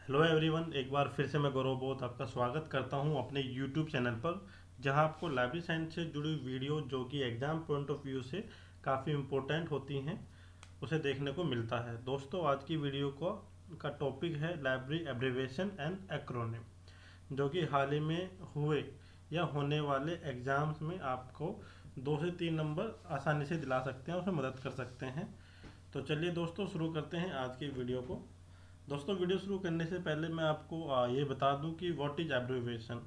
Hello everyone एक बार फिर से मैं गौरव बोध आपका स्वागत करता हूँ अपने यूट्यूब चैनल पर, जहाँ आपको लाइब्रेरी साइंस से जुड़ी वीडियो जो कि एग्ज़ाम पॉइंट ऑफ़ व्यू से काफ़ी इम्पोर्टेंट होती हैं, उसे देखने को मिलता है। दोस्तों, आज की वीडियो को, का टॉपिक है लाइब्रेरी एब्रीवेशन एंड एक्रोनिम जो कि हाल ही में हुए या होने वाले एग्ज़ाम्स में आपको दो से तीन नंबर आसानी से दिला सकते हैं उसमें मदद कर सकते हैं। तो चलिए दोस्तों, शुरू करते हैं आज की वीडियो को। दोस्तों, वीडियो शुरू करने से पहले मैं आपको ये बता दूँ कि व्हाट इज़ एब्रीवेशन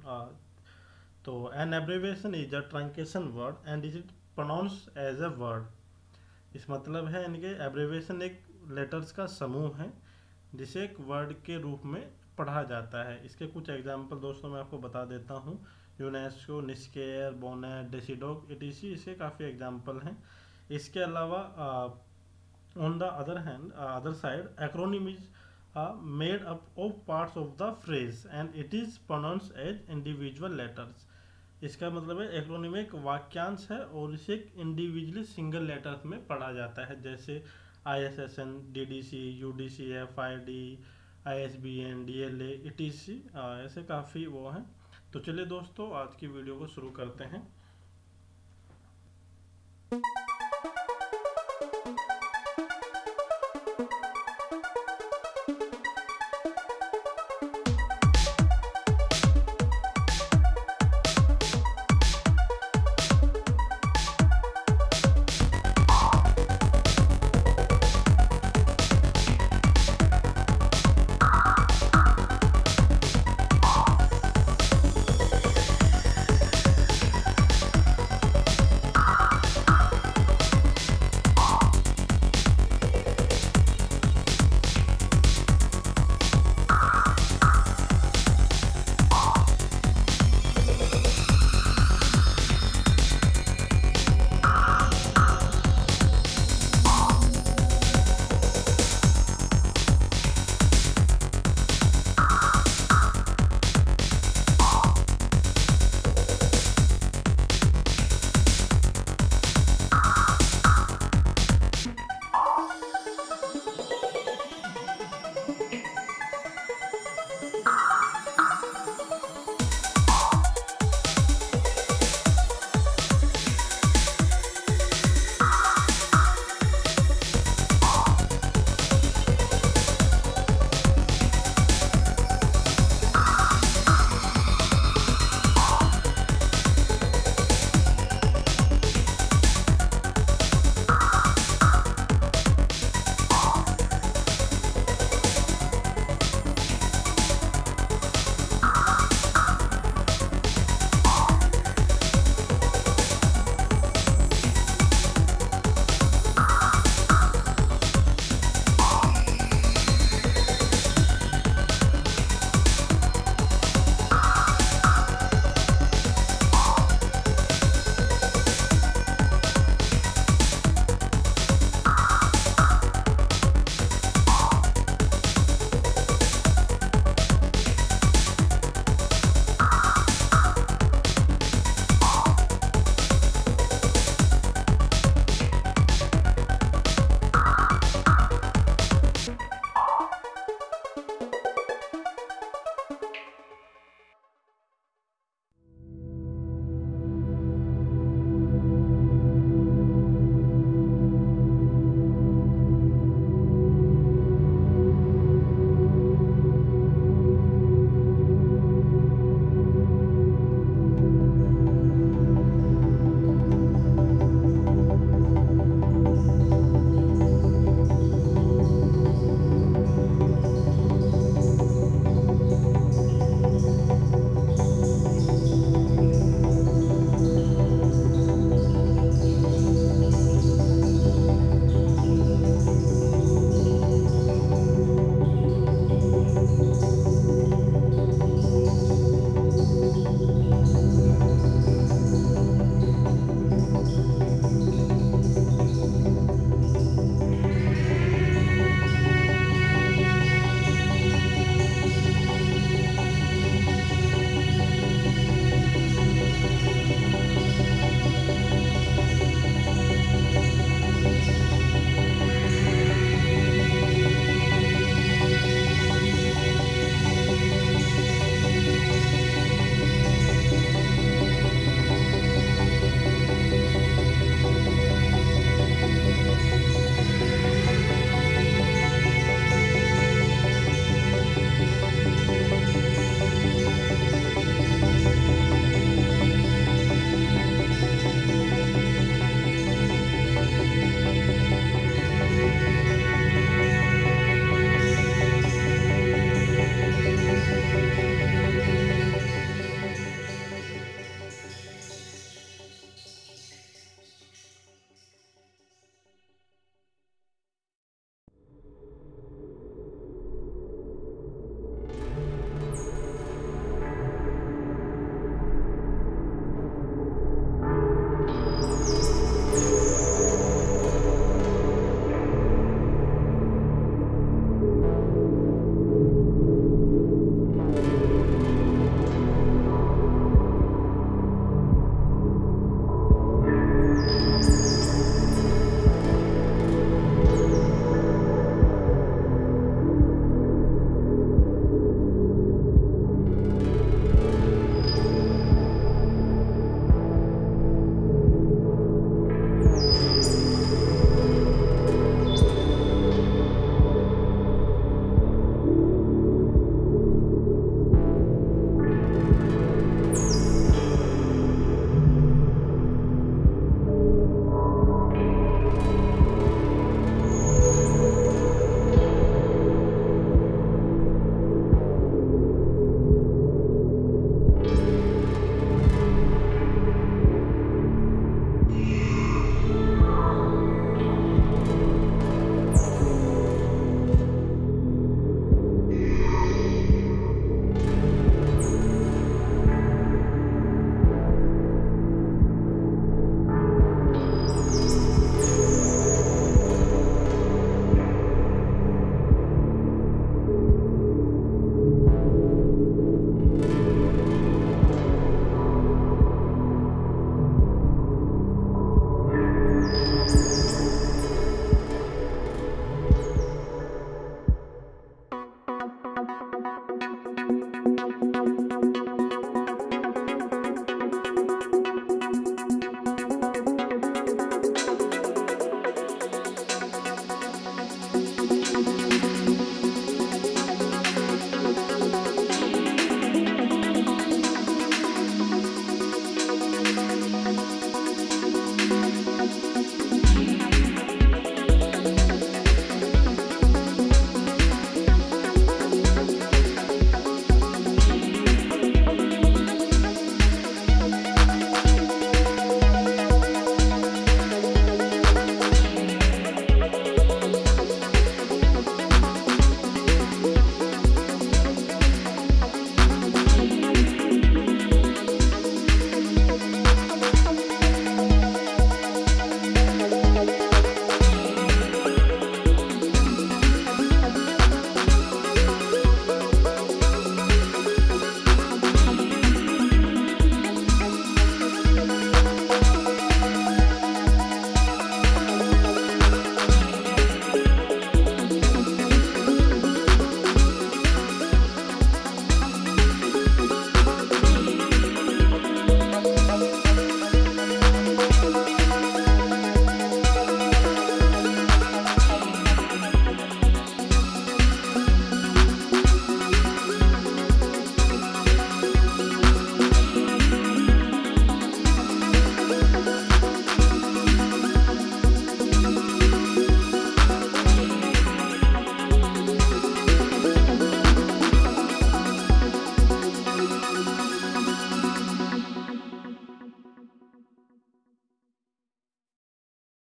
तो an abbreviation is a truncation word and is it pronounce as a word इस मतलब है इनके एब्रीवेशन एक लेटर्स का समूह है, जिसे एक वर्ड के रूप में पढ़ा जाता है। इसके कुछ एग्ज़ाम्पल दोस्तों मैं आपको बता देता हूँ। यूनेस्को निस्केयर बोनेट डेसीडोक इटीसी इसके काफ़ी एग्ज़ाम्पल हैं। इसके अलावा on the other hand other side acronym is are made up of parts of the phrase and it is pronounced as individual letters. इसका मतलब है एक्रोनिम एक वाक्यांश है और इसे इंडिविजुअली सिंगल लेटर्स में पढ़ा जाता है। जैसे I S S N D D C U D C F I D I S B N D L A T C ऐसे काफ़ी वो हैं। तो चलिए दोस्तों, आज की वीडियो को शुरू करते हैं।